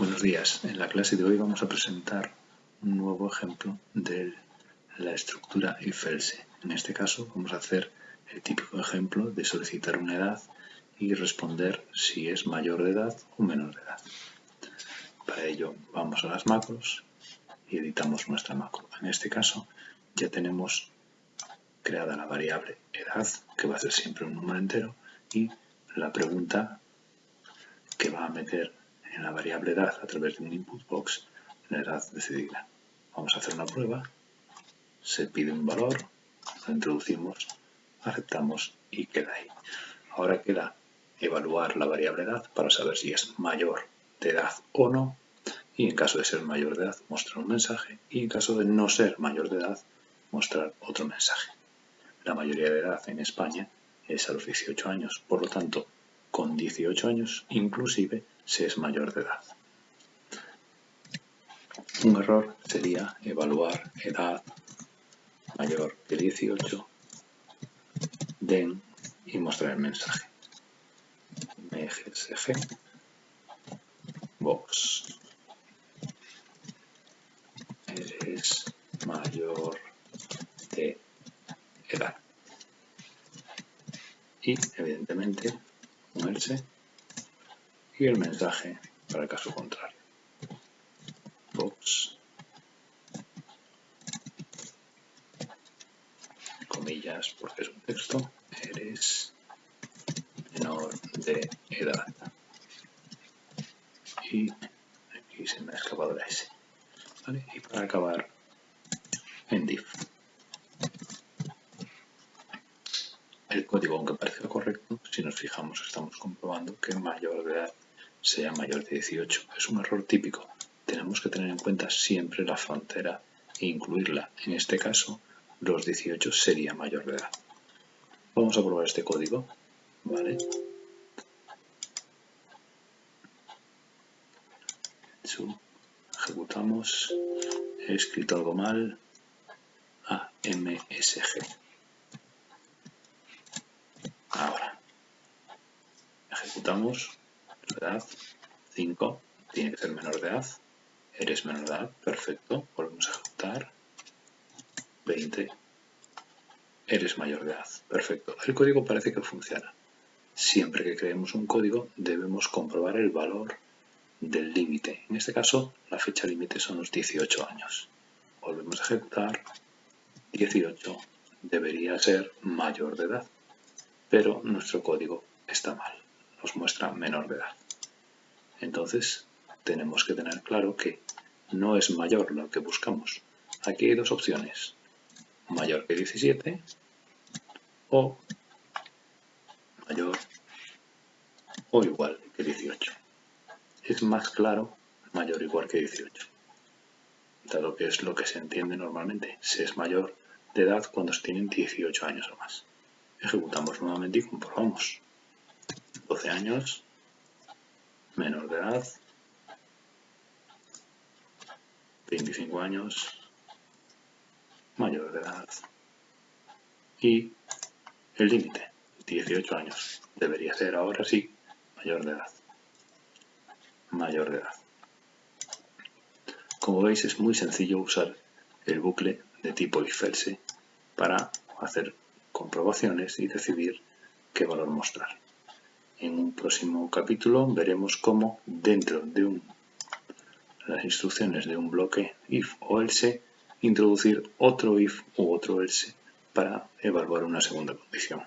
Buenos días. En la clase de hoy vamos a presentar un nuevo ejemplo de la estructura if-else. En este caso vamos a hacer el típico ejemplo de solicitar una edad y responder si es mayor de edad o menor de edad. Para ello vamos a las macros y editamos nuestra macro. En este caso ya tenemos creada la variable edad, que va a ser siempre un número entero, y la pregunta que va a meter en la variable edad a través de un input box la edad decidida. Vamos a hacer una prueba, se pide un valor, lo introducimos, aceptamos y queda ahí. Ahora queda evaluar la variable edad para saber si es mayor de edad o no y en caso de ser mayor de edad mostrar un mensaje y en caso de no ser mayor de edad mostrar otro mensaje. La mayoría de edad en España es a los 18 años, por lo tanto con 18 años inclusive se es mayor de edad. Un error sería evaluar edad mayor que 18, den y mostrar el mensaje. MGSG box eres mayor de edad y evidentemente un else y el mensaje para el caso contrario. Box comillas porque es un texto eres menor de edad. Y aquí se me ha escapado la S. Y para acabar en div el código aunque parezca correcto si nos fijamos estamos comprobando que mayor de edad sea mayor de 18. Es un error típico. Tenemos que tener en cuenta siempre la frontera e incluirla. En este caso, los 18 sería mayor de edad. Vamos a probar este código. Vale. Ejecutamos. He escrito algo mal. A, M, S, G. Ahora. Ejecutamos edad, 5, tiene que ser menor de edad, eres menor de edad, perfecto, volvemos a ejecutar, 20, eres mayor de edad, perfecto. El código parece que funciona. Siempre que creemos un código debemos comprobar el valor del límite. En este caso, la fecha límite son los 18 años. Volvemos a ejecutar, 18 debería ser mayor de edad, pero nuestro código está mal nos muestra menor de edad. Entonces, tenemos que tener claro que no es mayor lo que buscamos. Aquí hay dos opciones, mayor que 17 o mayor o igual que 18. Es más claro mayor o igual que 18, dado que es lo que se entiende normalmente. Se es mayor de edad cuando se tienen 18 años o más. Ejecutamos nuevamente y comprobamos. 12 años, menor de edad, 25 años, mayor de edad y el límite, 18 años. Debería ser ahora sí, mayor de edad. Mayor de edad. Como veis es muy sencillo usar el bucle de tipo if-else para hacer comprobaciones y decidir qué valor mostrar. En un próximo capítulo veremos cómo dentro de las instrucciones de un bloque if o else introducir otro if u otro else para evaluar una segunda condición.